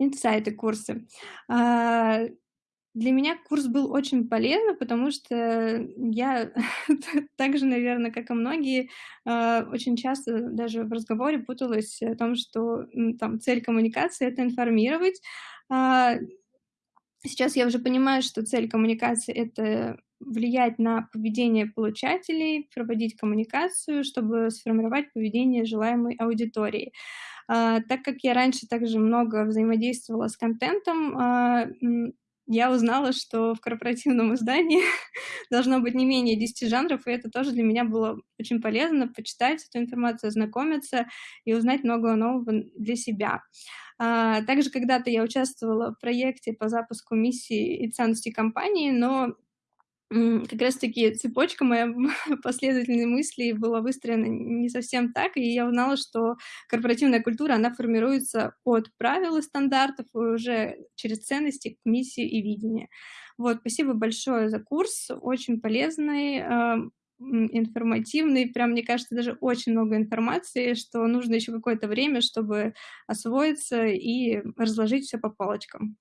Инсайты, курсы. А, для меня курс был очень полезным, потому что я так же, наверно, как и многие, а, очень часто даже в разговоре путалась о том, что, там цель коммуникации- это информировать. А, сейчас я уже понимаю, что цель коммуникации- это влиять на поведение получателей, проводить коммуникацию, чтобы сформировать поведение желаемой аудитории. Так как я раньше также много взаимодействовала с контентом, а, я узнала, что в корпоративном издании должно быть не менее 10 жанров, и это тоже для меня было очень полезно- почитать эту информацию, ознакомиться и узнать много нового для себя. А, также когда-то я участвовала в проекте по запуску миссии и ценностей компании, но, как раз таки цепочка моя последовательных мыслей была выстроена не совсем так, и я узнала, что корпоративная культура, она формируется от правил и стандартов и уже через ценности к миссии и видение. Вот, спасибо большое за курс, очень полезный, а, информативный. Прям, мне кажется, даже очень много информации, что нужно ещё какое-то время, чтобы освоиться и разложить всё по полочкам.